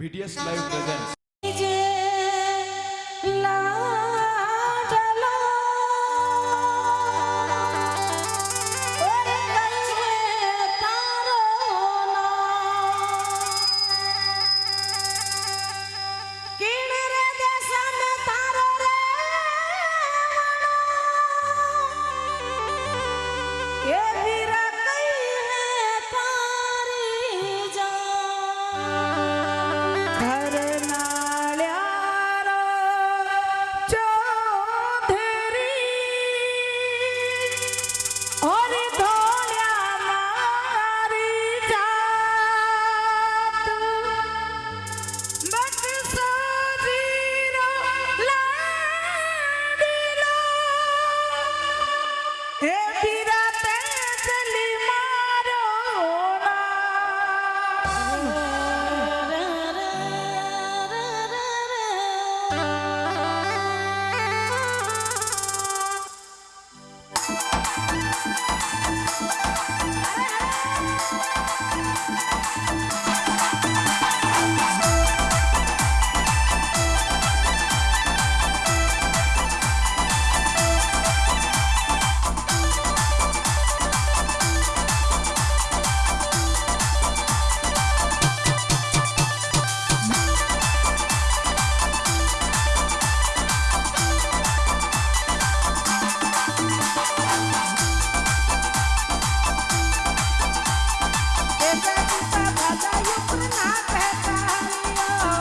VTS Live presents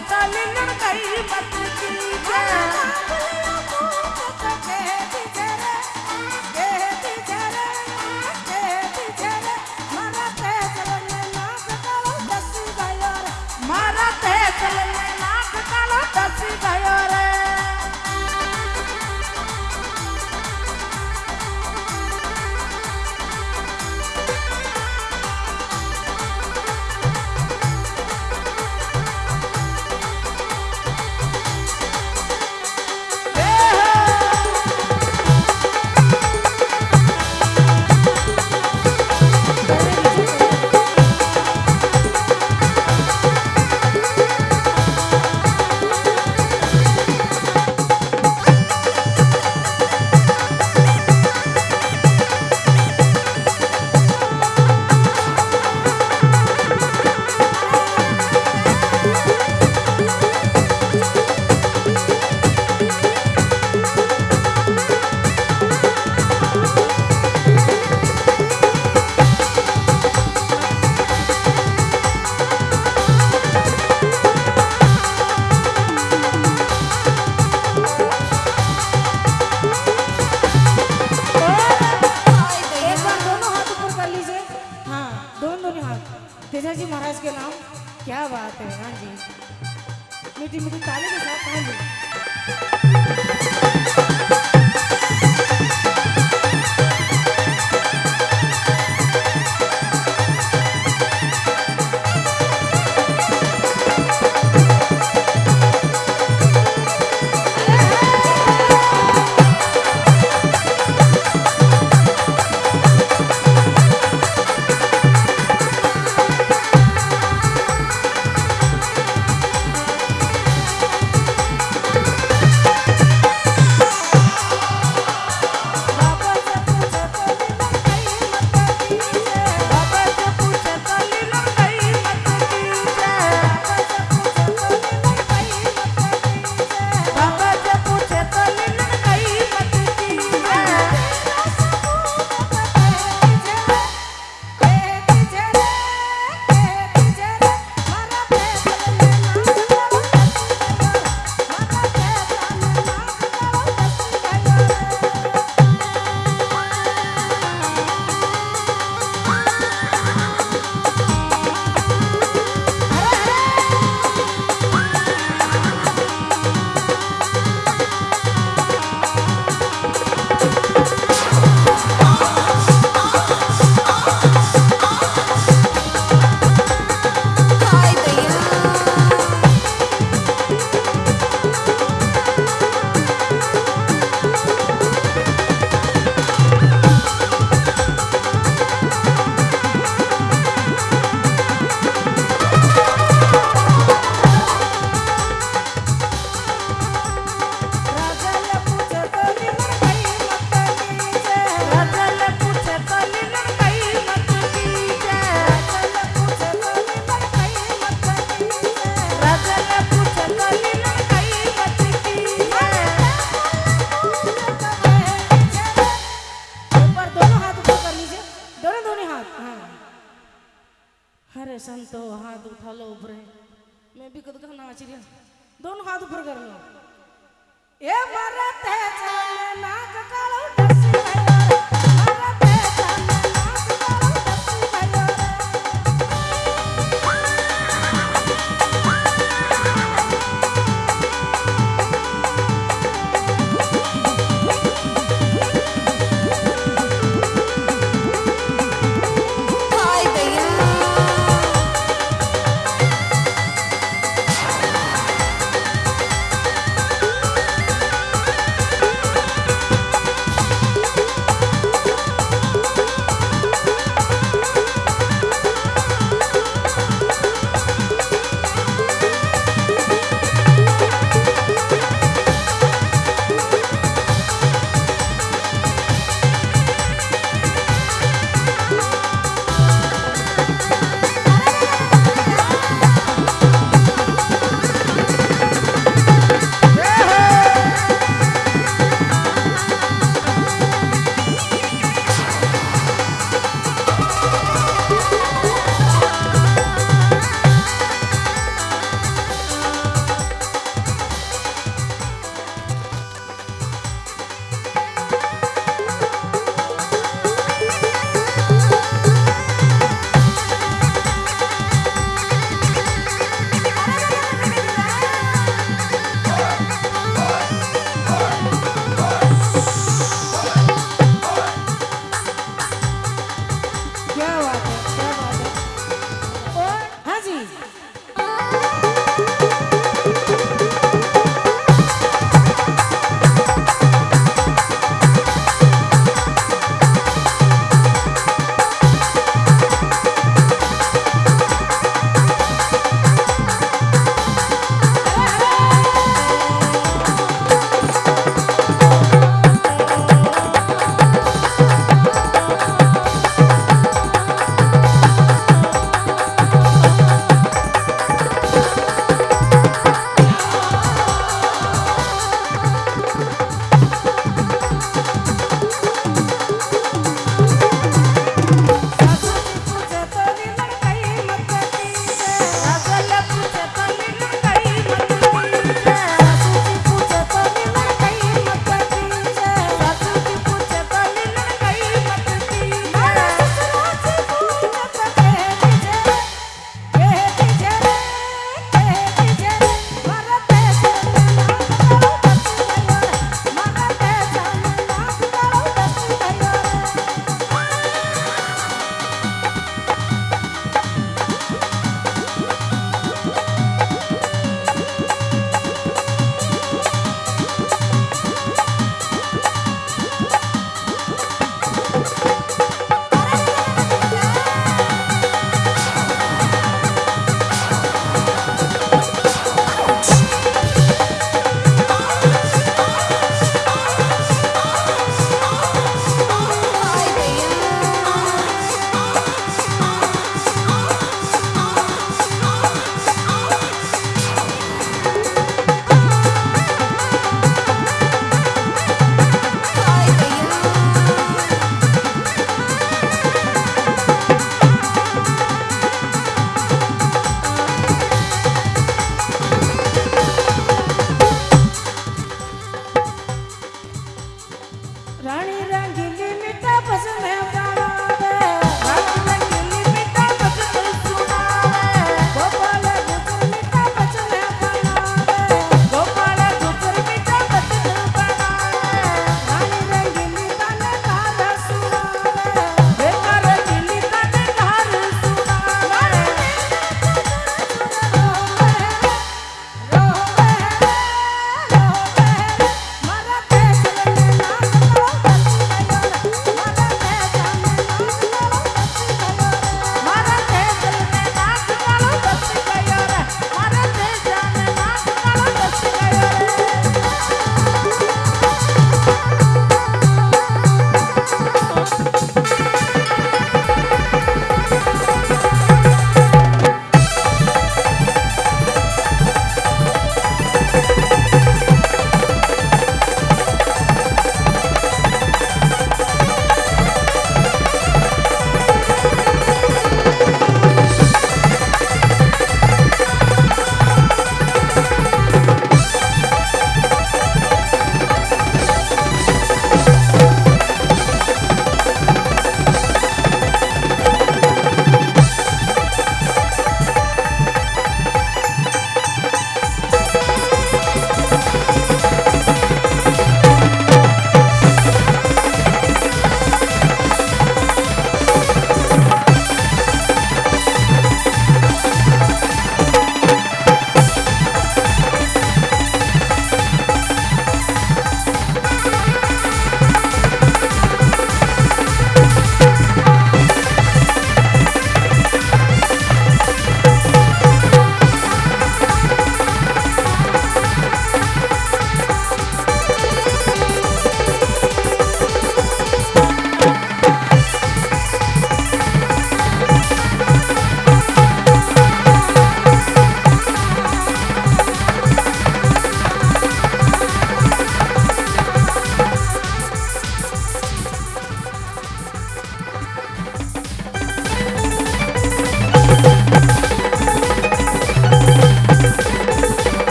मावड़ली पूछे बात है हाँ जी। मीठी मीठी ताली के साथ हाँ अरे नाचिरी दोन हात उपर कर ए मरते नाग काळवट